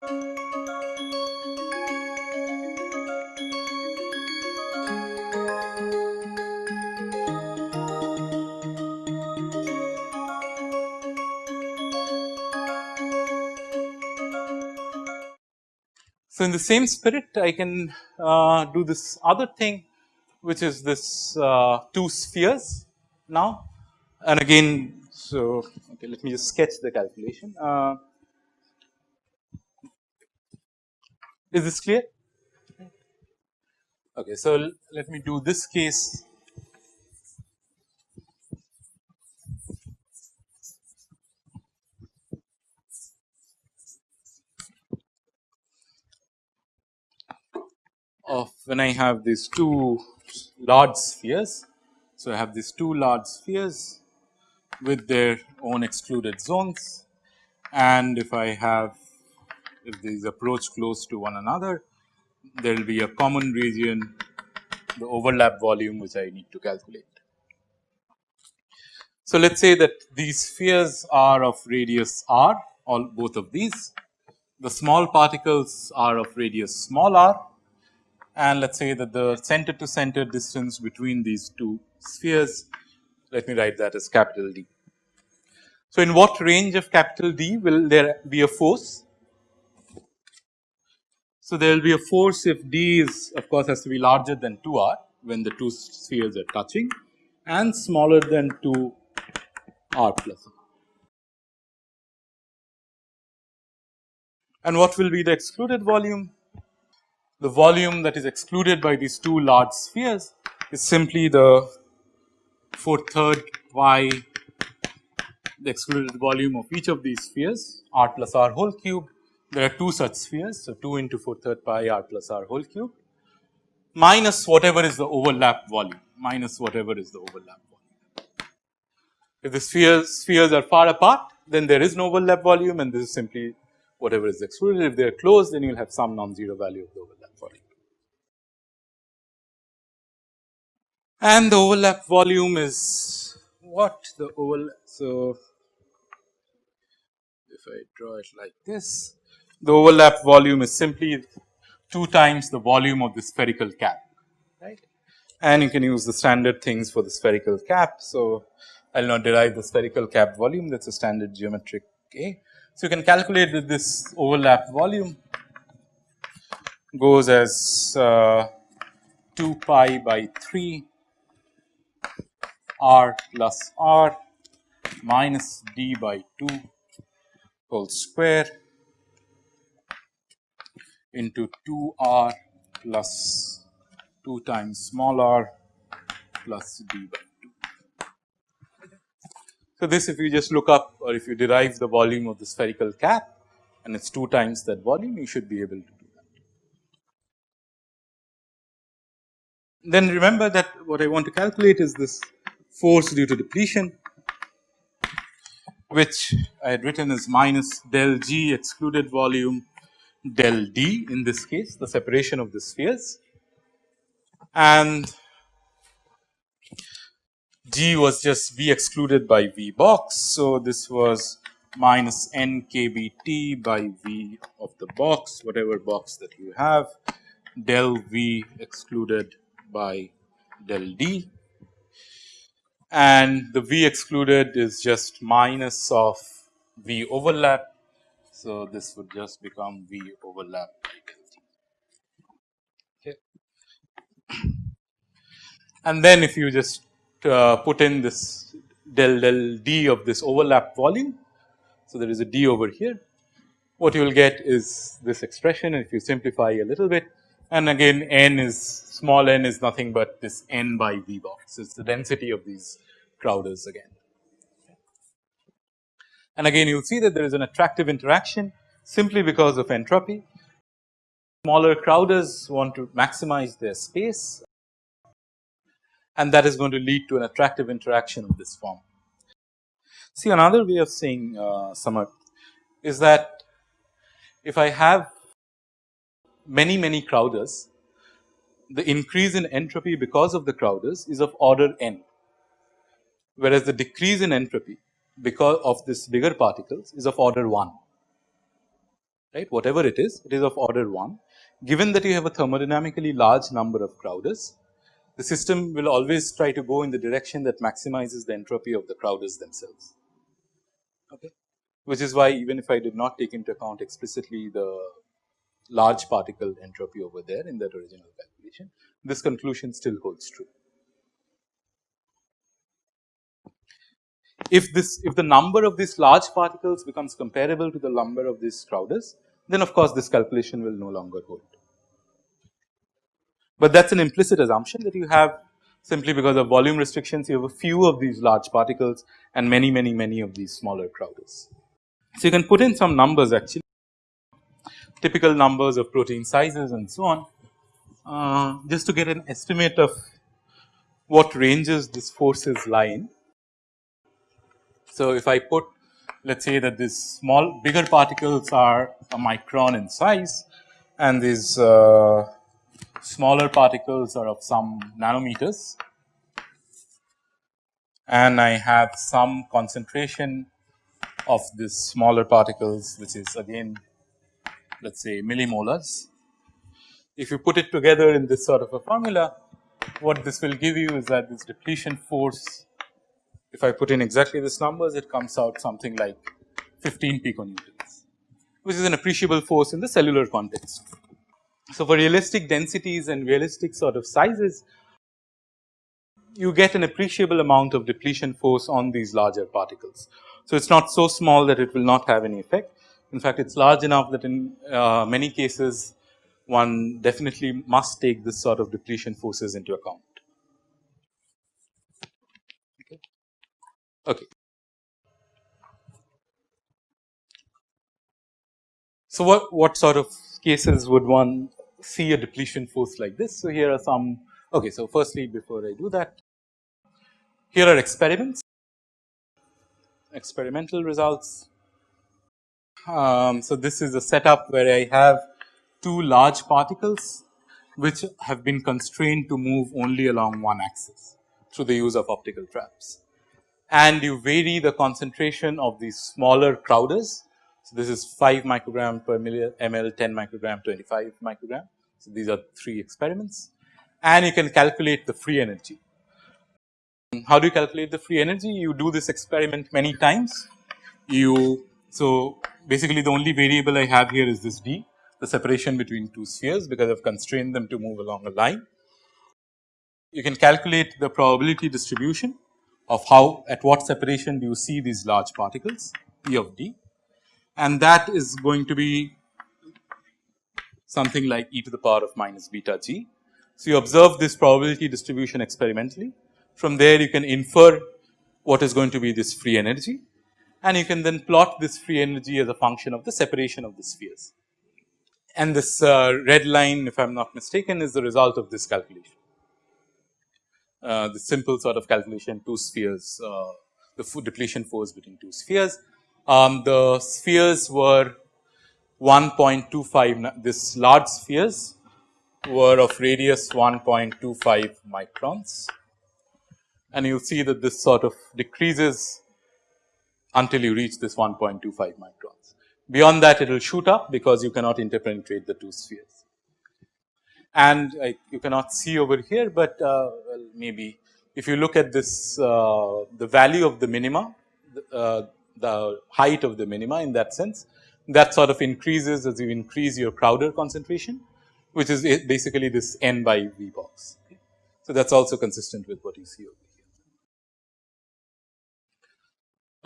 So, in the same spirit I can uh, do this other thing which is this uh, two spheres now and again so okay, let me just sketch the calculation. Uh, is this clear? Okay, so let me do this case of when I have these two large spheres. So, I have these two large spheres with their own excluded zones and if I have if these approach close to one another there will be a common region the overlap volume which I need to calculate. So, let us say that these spheres are of radius r all both of these the small particles are of radius small r and let us say that the center to center distance between these two spheres let me write that as capital D. So, in what range of capital D will there be a force? So, there will be a force if D is of course has to be larger than 2 r when the two spheres are touching and smaller than 2 r plus r. And what will be the excluded volume? The volume that is excluded by these two large spheres is simply the 4 third pi the excluded volume of each of these spheres r plus r whole cube. There are two such spheres. So, 2 into 4 third pi r plus r whole cube minus whatever is the overlap volume minus whatever is the overlap volume. If the spheres spheres are far apart then there is no overlap volume and this is simply whatever is excluded. If they are close then you will have some non-zero value of the overlap volume. And the overlap volume is what the overlap. So, if I draw it like this, the overlap volume is simply 2 times the volume of the spherical cap, right. And you can use the standard things for the spherical cap. So, I will not derive the spherical cap volume that is a standard geometric A. So, you can calculate that this overlap volume goes as uh, 2 pi by 3 r plus r minus d by 2 whole square into 2 r plus 2 times small r plus d by 2. So, this if you just look up or if you derive the volume of the spherical cap and it is 2 times that volume you should be able to do that. Then remember that what I want to calculate is this force due to depletion which I had written as minus del G excluded volume del D in this case the separation of the spheres and G was just V excluded by V box. So, this was minus n kBT by V of the box whatever box that you have del V excluded by del D and the V excluded is just minus of V overlap. So, this would just become V overlap okay. And then if you just uh, put in this del del D of this overlap volume. So, there is a D over here what you will get is this expression if you simplify a little bit and again n is small n is nothing but this n by V box it is the density of these Crowders again. And again you will see that there is an attractive interaction simply because of entropy. Smaller Crowders want to maximize their space and that is going to lead to an attractive interaction of this form. See another way of saying uh, Samar is that if I have many many Crowders the increase in entropy because of the Crowders is of order n whereas the decrease in entropy because of this bigger particles is of order 1. right whatever it is it is of order 1. Given that you have a thermodynamically large number of Crowders the system will always try to go in the direction that maximizes the entropy of the Crowders themselves. Okay. Which is why even if I did not take into account explicitly the large particle entropy over there in that original calculation, this conclusion still holds true. If this if the number of these large particles becomes comparable to the number of these Crowders, then of course this calculation will no longer hold. But that is an implicit assumption that you have simply because of volume restrictions you have a few of these large particles and many many many of these smaller Crowders. So, you can put in some numbers actually typical numbers of protein sizes and so on uh, just to get an estimate of what ranges this forces lie in. So, if I put let us say that these small bigger particles are a micron in size and these uh, smaller particles are of some nanometers and I have some concentration of these smaller particles which is again let us say millimolars. If you put it together in this sort of a formula what this will give you is that this depletion force if I put in exactly this numbers it comes out something like 15 piconewtons which is an appreciable force in the cellular context. So, for realistic densities and realistic sort of sizes you get an appreciable amount of depletion force on these larger particles. So, it is not so small that it will not have any effect. In fact, it is large enough that in uh, many cases one definitely must take this sort of depletion forces into account. Okay. Okay. So, what, what sort of cases would one see a depletion force like this? So, here are some okay. So, firstly before I do that here are experiments experimental results. Um, so, this is a setup where I have two large particles which have been constrained to move only along one axis through the use of optical traps. And you vary the concentration of these smaller Crowders. So, this is 5 microgram per ml, 10 microgram, 25 microgram. So, these are three experiments and you can calculate the free energy. How do you calculate the free energy? You do this experiment many times. You so basically the only variable I have here is this d, the separation between two spheres because I've constrained them to move along a line. You can calculate the probability distribution of how at what separation do you see these large particles P of d and that is going to be something like e to the power of minus beta g. So, you observe this probability distribution experimentally from there you can infer what is going to be this free energy and you can then plot this free energy as a function of the separation of the spheres. And this uh, red line if I am not mistaken is the result of this calculation. Uh, the simple sort of calculation two spheres uh, the depletion force between two spheres. Um, the spheres were 1.25 this large spheres were of radius 1.25 microns and you will see that this sort of decreases until you reach this 1.25 microns. Beyond that it will shoot up because you cannot interpenetrate the two spheres. And you cannot see over here, but uh, well maybe if you look at this uh, the value of the minima, uh, the height of the minima in that sense that sort of increases as you increase your Crowder concentration which is basically this n by V box. So, that is also consistent with what you see over here.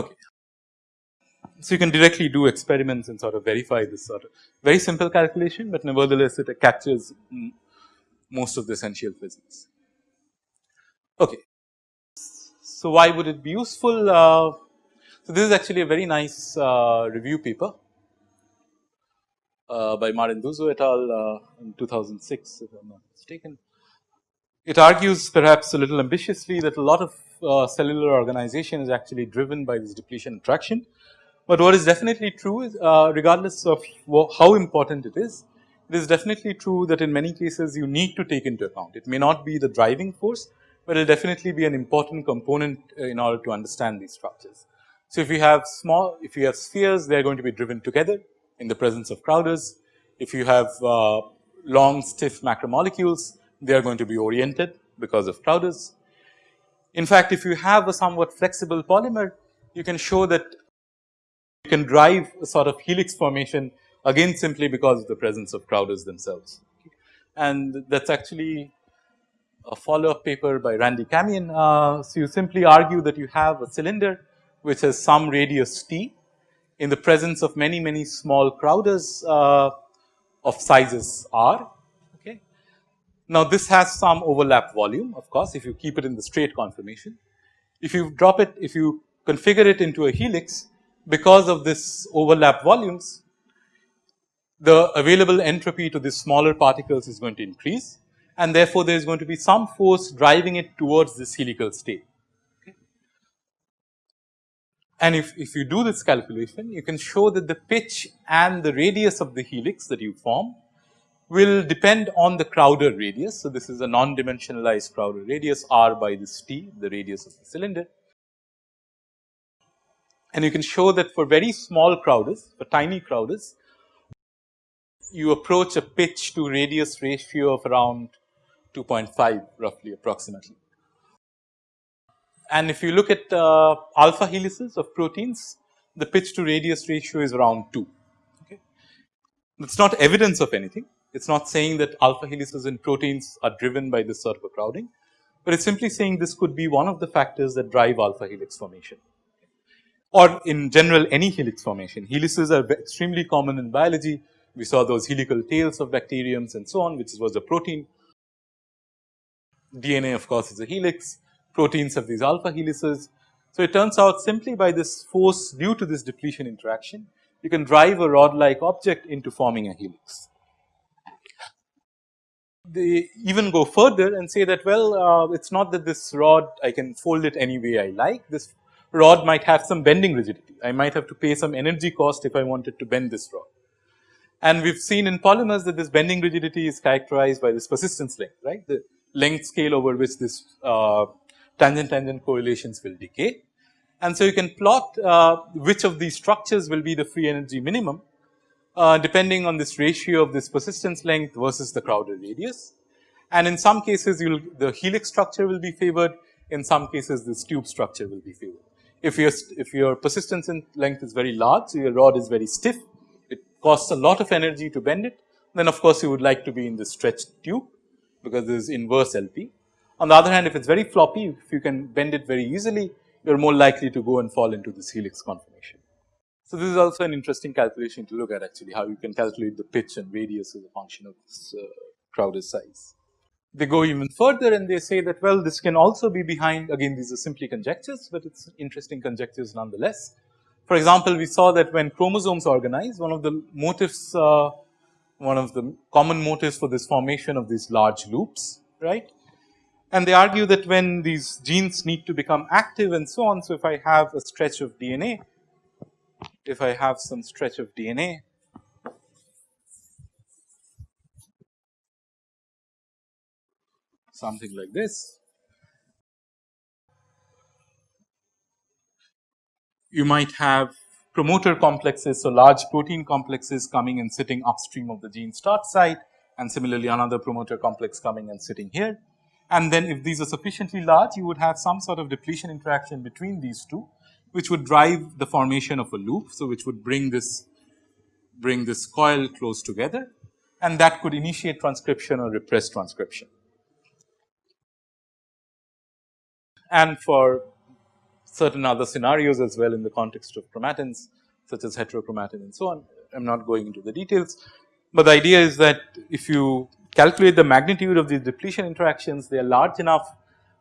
Okay. So, you can directly do experiments and sort of verify this sort of very simple calculation, but nevertheless it captures most of the essential physics. Okay. So, why would it be useful? Uh, so, this is actually a very nice uh, review paper uh, by Marenduzzo et al. Uh, in 2006 if I am not mistaken. It argues perhaps a little ambitiously that a lot of uh, cellular organization is actually driven by this depletion attraction. But what is definitely true is uh, regardless of how important it is, it is definitely true that in many cases you need to take into account. It may not be the driving force, but it will definitely be an important component uh, in order to understand these structures. So, if you have small, if you have spheres, they are going to be driven together in the presence of Crowders. If you have uh, long stiff macromolecules, they are going to be oriented because of Crowders. In fact, if you have a somewhat flexible polymer, you can show that you can drive a sort of helix formation again simply because of the presence of Crowders themselves. And that is actually a follow up paper by Randy Kamien. Uh, so, you simply argue that you have a cylinder which has some radius t in the presence of many many small Crowders uh, of sizes r. Okay. Now, this has some overlap volume of course, if you keep it in the straight conformation. If you drop it, if you configure it into a helix because of this overlap volumes, the available entropy to these smaller particles is going to increase and therefore, there is going to be some force driving it towards this helical state. And if, if you do this calculation, you can show that the pitch and the radius of the helix that you form will depend on the Crowder radius. So, this is a non-dimensionalized Crowder radius r by this t, the radius of the cylinder. And you can show that for very small Crowders, for tiny Crowders, you approach a pitch to radius ratio of around 2.5 roughly approximately. And if you look at uh, alpha helices of proteins, the pitch to radius ratio is around 2. Okay. It is not evidence of anything. It is not saying that alpha helices in proteins are driven by this sort of a crowding, but it is simply saying this could be one of the factors that drive alpha helix formation or in general any helix formation. Helices are extremely common in biology. We saw those helical tails of bacteriums and so on, which was a protein. DNA of course is a helix, proteins have these alpha helices. So, it turns out simply by this force due to this depletion interaction, you can drive a rod like object into forming a helix. They even go further and say that well, uh, it is not that this rod I can fold it any way I like, this rod might have some bending rigidity. I might have to pay some energy cost if I wanted to bend this rod. And we have seen in polymers that this bending rigidity is characterized by this persistence length, right. The length scale over which this uh, tangent tangent correlations will decay. And so, you can plot uh, which of these structures will be the free energy minimum uh, depending on this ratio of this persistence length versus the crowded radius. And in some cases the helix structure will be favored in some cases this tube structure will be favored. If your if your persistence in length is very large, so your rod is very stiff, it costs a lot of energy to bend it, then of course you would like to be in the stretched tube because this is inverse LP. On the other hand, if it is very floppy, if you can bend it very easily, you are more likely to go and fall into this helix conformation. So, this is also an interesting calculation to look at actually how you can calculate the pitch and radius as a function of this uh, size. They go even further and they say that well this can also be behind again these are simply conjectures, but it is interesting conjectures nonetheless. For example, we saw that when chromosomes organize one of the motives uh, one of the common motives for this formation of these large loops right and they argue that when these genes need to become active and so on. So, if I have a stretch of DNA, if I have some stretch of DNA something like this, you might have promoter complexes. So, large protein complexes coming and sitting upstream of the gene start site and similarly another promoter complex coming and sitting here and then if these are sufficiently large you would have some sort of depletion interaction between these two which would drive the formation of a loop. So, which would bring this bring this coil close together and that could initiate transcription or repress transcription. And for certain other scenarios as well in the context of chromatins such as heterochromatin and so on. I am not going into the details, but the idea is that if you calculate the magnitude of these depletion interactions, they are large enough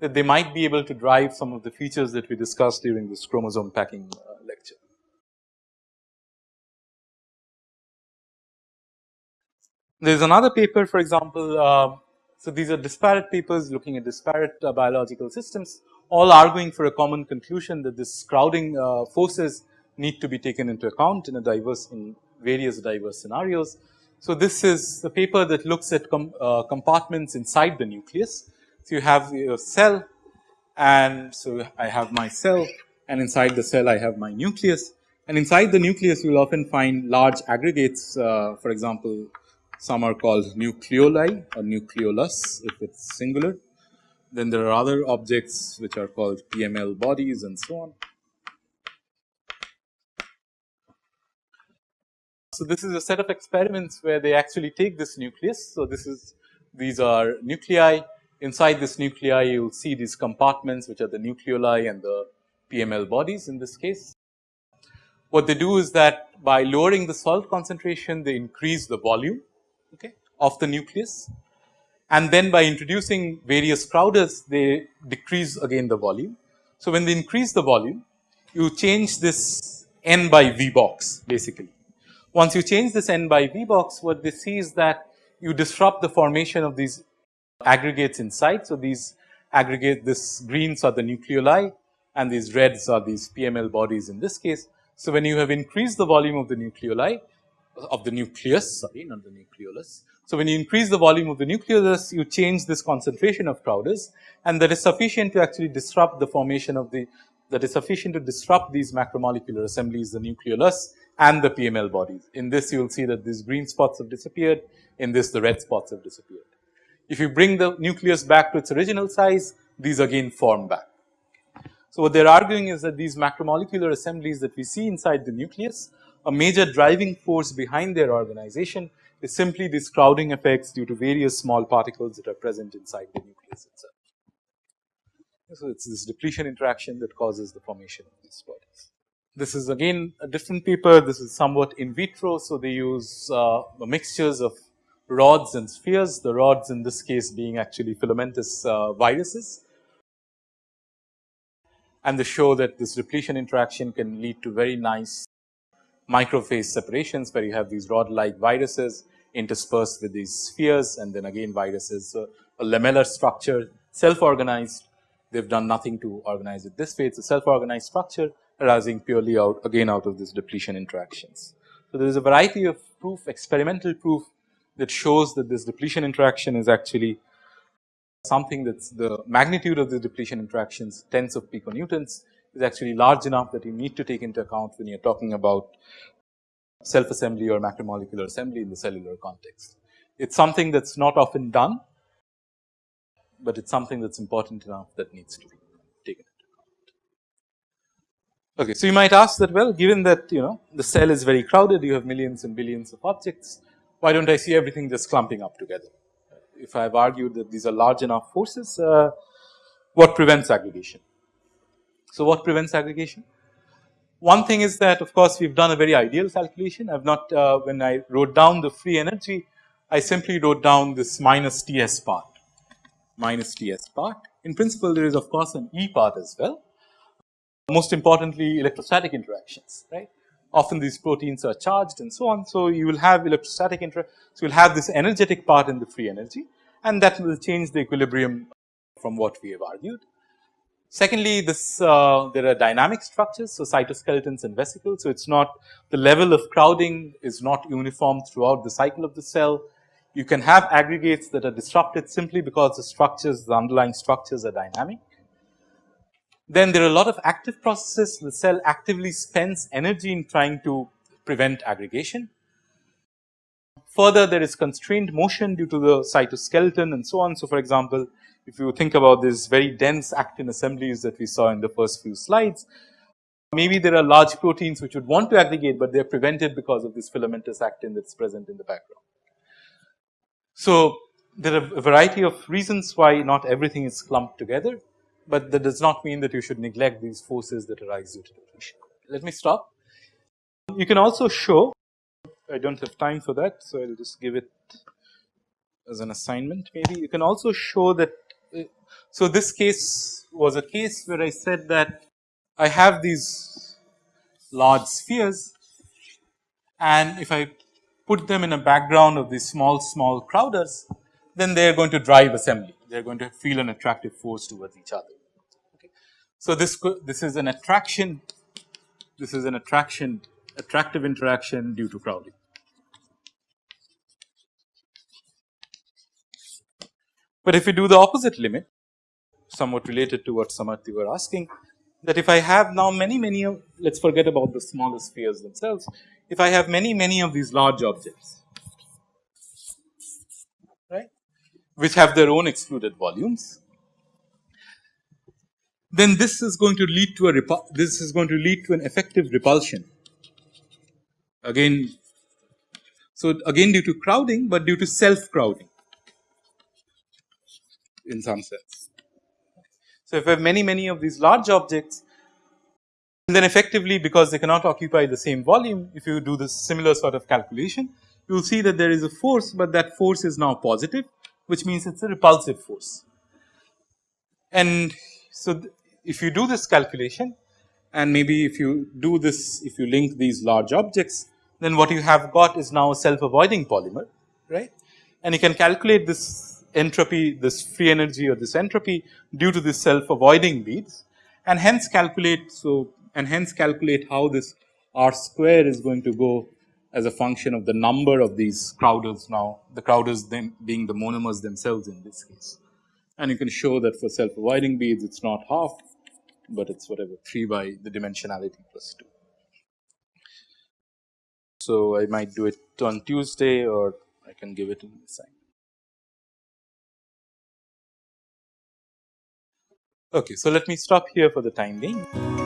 that they might be able to drive some of the features that we discussed during this chromosome packing uh, lecture. There is another paper for example, uh, so these are disparate papers looking at disparate uh, biological systems all arguing for a common conclusion that this crowding uh, forces need to be taken into account in a diverse in various diverse scenarios. So, this is a paper that looks at com, uh, compartments inside the nucleus. So, you have your cell and so I have my cell and inside the cell I have my nucleus And inside the nucleus, you will often find large aggregates. Uh, for example, some are called nucleoli or nucleolus if it's singular. Then there are other objects which are called PML bodies and so on. So, this is a set of experiments where they actually take this nucleus. So, this is these are nuclei inside this nuclei you will see these compartments which are the nucleoli and the PML bodies in this case. What they do is that by lowering the salt concentration they increase the volume okay, of the nucleus and then by introducing various Crowders they decrease again the volume. So, when they increase the volume you change this n by V box basically once you change this n by V box, what they see is that you disrupt the formation of these aggregates inside. So, these aggregate this greens are the nucleoli and these reds are these PML bodies in this case. So, when you have increased the volume of the nucleoli of the nucleus sorry not the nucleolus. So, when you increase the volume of the nucleolus you change this concentration of Crowders and that is sufficient to actually disrupt the formation of the that is sufficient to disrupt these macromolecular assemblies the nucleolus and the PML bodies. In this you will see that these green spots have disappeared, in this the red spots have disappeared. If you bring the nucleus back to its original size, these again form back. So, what they are arguing is that these macromolecular assemblies that we see inside the nucleus, a major driving force behind their organization is simply these crowding effects due to various small particles that are present inside the nucleus itself. So, it is this depletion interaction that causes the formation of these bodies. This is again a different paper. This is somewhat in vitro. So, they use uh, mixtures of rods and spheres, the rods in this case being actually filamentous uh, viruses. And they show that this depletion interaction can lead to very nice microphase separations where you have these rod like viruses interspersed with these spheres and then again viruses. So, a lamellar structure self organized they have done nothing to organize it this way it is a self organized structure arising purely out again out of this depletion interactions. So, there is a variety of proof experimental proof that shows that this depletion interaction is actually something that is the magnitude of the depletion interactions tens of piconewtons is actually large enough that you need to take into account when you are talking about self assembly or macromolecular assembly in the cellular context. It is something that is not often done, but it is something that is important enough that needs to be taken into account. Okay, so you might ask that well given that you know the cell is very crowded you have millions and billions of objects why don't I see everything just clumping up together. If I have argued that these are large enough forces uh, what prevents aggregation. So, what prevents aggregation? One thing is that of course, we have done a very ideal calculation I have not uh, when I wrote down the free energy I simply wrote down this minus Ts part minus Ts part. In principle there is of course an E part as well most importantly electrostatic interactions right. Often these proteins are charged and so on. So, you will have electrostatic inter so you will have this energetic part in the free energy and that will change the equilibrium from what we have argued. Secondly, this uh, there are dynamic structures, so cytoskeletons and vesicles. So, it is not the level of crowding is not uniform throughout the cycle of the cell. You can have aggregates that are disrupted simply because the structures, the underlying structures are dynamic. Then there are a lot of active processes the cell actively spends energy in trying to prevent aggregation. Further there is constrained motion due to the cytoskeleton and so on. So, for example, if you think about these very dense actin assemblies that we saw in the first few slides, maybe there are large proteins which would want to aggregate, but they are prevented because of this filamentous actin that is present in the background. So, there are a variety of reasons why not everything is clumped together but that does not mean that you should neglect these forces that arise due to depletion. Let me stop. You can also show, I do not have time for that, so I will just give it as an assignment maybe. You can also show that, so this case was a case where I said that I have these large spheres and if I put them in a background of these small, small crowders, then they are going to drive assembly they are going to feel an attractive force towards each other. Okay. So, this this is an attraction, this is an attraction attractive interaction due to crowding. But if we do the opposite limit somewhat related to what Samarthi were asking, that if I have now many many of let us forget about the smaller spheres themselves. If I have many many of these large objects right which have their own excluded volumes then this is going to lead to a this is going to lead to an effective repulsion again. So, again due to crowding, but due to self crowding in some sense. So, if we have many many of these large objects then effectively because they cannot occupy the same volume if you do this similar sort of calculation you will see that there is a force, but that force is now positive which means it is a repulsive force. And so, if you do this calculation and maybe if you do this if you link these large objects then what you have got is now a self avoiding polymer right and you can calculate this entropy this free energy or this entropy due to this self avoiding beads and hence calculate so and hence calculate how this r square is going to go as a function of the number of these Crowders now the Crowders then being the monomers themselves in this case. And you can show that for self avoiding beads it is not half but it is whatever 3 by the dimensionality plus 2. So, I might do it on Tuesday or I can give it in the sign. Okay, so let me stop here for the time being.